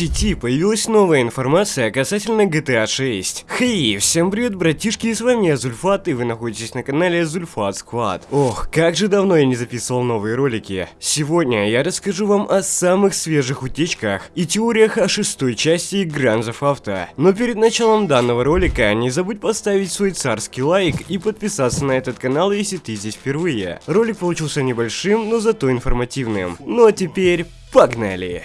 сети появилась новая информация касательно GTA 6. Хей, всем привет, братишки, с вами я Зульфат, и вы находитесь на канале Зульфат Squad. Ох, как же давно я не записывал новые ролики. Сегодня я расскажу вам о самых свежих утечках и теориях о шестой части Grand Theft Auto. Но перед началом данного ролика не забудь поставить свой царский лайк и подписаться на этот канал, если ты здесь впервые. Ролик получился небольшим, но зато информативным. Ну а теперь погнали!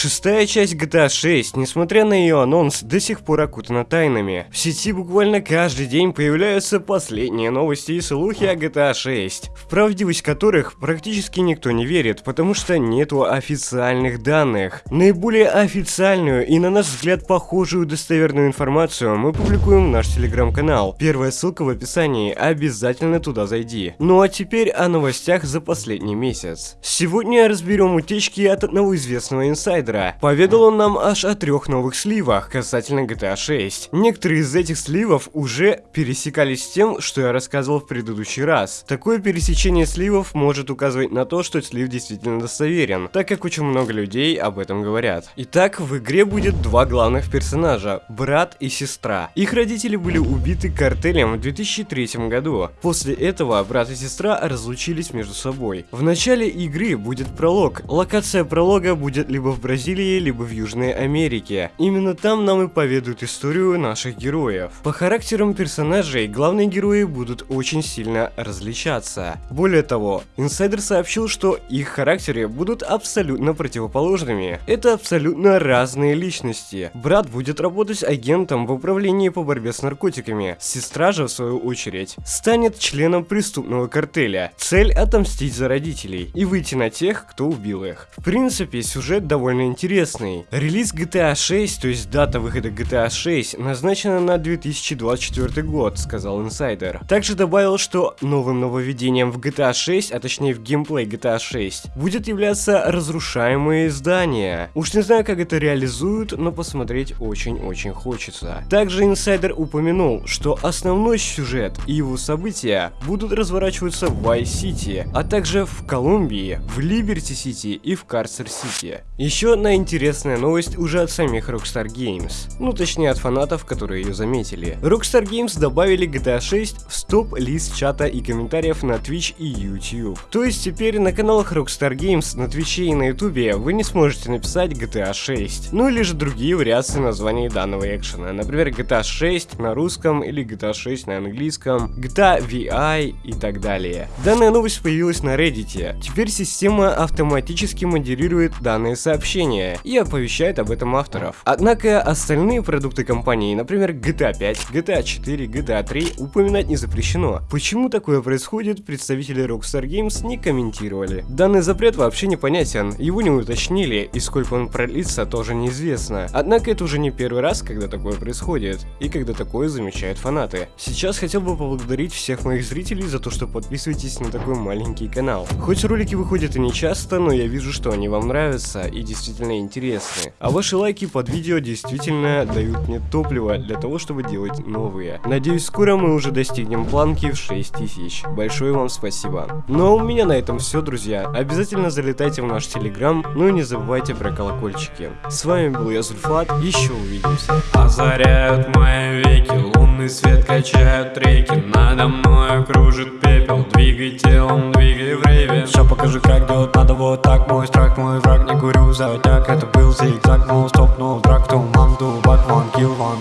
Шестая часть GTA 6, несмотря на ее анонс, до сих пор окутана тайнами. В сети буквально каждый день появляются последние новости и слухи о GTA 6, в правдивость которых практически никто не верит, потому что нету официальных данных. Наиболее официальную и на наш взгляд похожую достоверную информацию мы публикуем в наш телеграм-канал. Первая ссылка в описании, обязательно туда зайди. Ну а теперь о новостях за последний месяц. Сегодня разберем утечки от одного известного инсайдера, инсайдера. Поведал он нам аж о трех новых сливах касательно GTA 6. Некоторые из этих сливов уже пересекались с тем, что я рассказывал в предыдущий раз. Такое пересечение сливов может указывать на то, что слив действительно достоверен, так как очень много людей об этом говорят. Итак, в игре будет два главных персонажа, брат и сестра. Их родители были убиты картелем в 2003 году. После этого брат и сестра разлучились между собой. В начале игры будет пролог. Локация пролога будет либо в Бразилии, либо в Южной Америке. Именно там нам и поведают историю наших героев. По характерам персонажей главные герои будут очень сильно различаться. Более того, инсайдер сообщил, что их характеры будут абсолютно противоположными. Это абсолютно разные личности. Брат будет работать агентом в управлении по борьбе с наркотиками. Сестра же, в свою очередь, станет членом преступного картеля. Цель отомстить за родителей и выйти на тех, кто убил их. В принципе, сюжет довольно интересный. Релиз GTA 6, то есть дата выхода GTA 6, назначена на 2024 год, сказал инсайдер. Также добавил, что новым нововведением в GTA 6, а точнее в геймплей GTA 6, будет являться разрушаемые здания. Уж не знаю, как это реализуют, но посмотреть очень-очень хочется. Также инсайдер упомянул, что основной сюжет и его события будут разворачиваться в Vice-City, а также в Колумбии, в Либерти-Сити и в Карцер-Сити. Еще еще одна интересная новость уже от самих Rockstar Games. Ну точнее от фанатов, которые ее заметили. Rockstar Games добавили GTA 6 в стоп-лист чата и комментариев на Twitch и YouTube. То есть теперь на каналах Rockstar Games на Twitch и на YouTube вы не сможете написать GTA 6. Ну или же другие вариации названий данного экшена. Например GTA 6 на русском или GTA 6 на английском, GTA VI и так далее. Данная новость появилась на Reddit. Теперь система автоматически модерирует данные сообщения сообщения и оповещает об этом авторов. Однако остальные продукты компании, например GTA 5, GTA 4, GTA 3, упоминать не запрещено. Почему такое происходит, представители Rockstar Games не комментировали. Данный запрет вообще непонятен, его не уточнили, и сколько он продлится, тоже неизвестно. Однако это уже не первый раз, когда такое происходит, и когда такое замечают фанаты. Сейчас хотел бы поблагодарить всех моих зрителей за то, что подписываетесь на такой маленький канал. Хоть ролики выходят и не часто, но я вижу, что они вам нравятся, и действительно действительно интересны. А ваши лайки под видео действительно дают мне топливо для того, чтобы делать новые. Надеюсь, скоро мы уже достигнем планки в 6000. Большое вам спасибо. Ну а у меня на этом все, друзья. Обязательно залетайте в наш телеграм, ну и не забывайте про колокольчики. С вами был я, Зульфат, еще увидимся. Озаряют мои веки, лунный свет качают реки, надо мной кружит пепел, двигай телом, двигай в рейве. Все покажи, как делать надо вот так, мой страх, мой враг, не курю за так Это был зигзаг, но стопнул драк Туман, дубак, ван, килл, ван,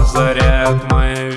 Озаряют мои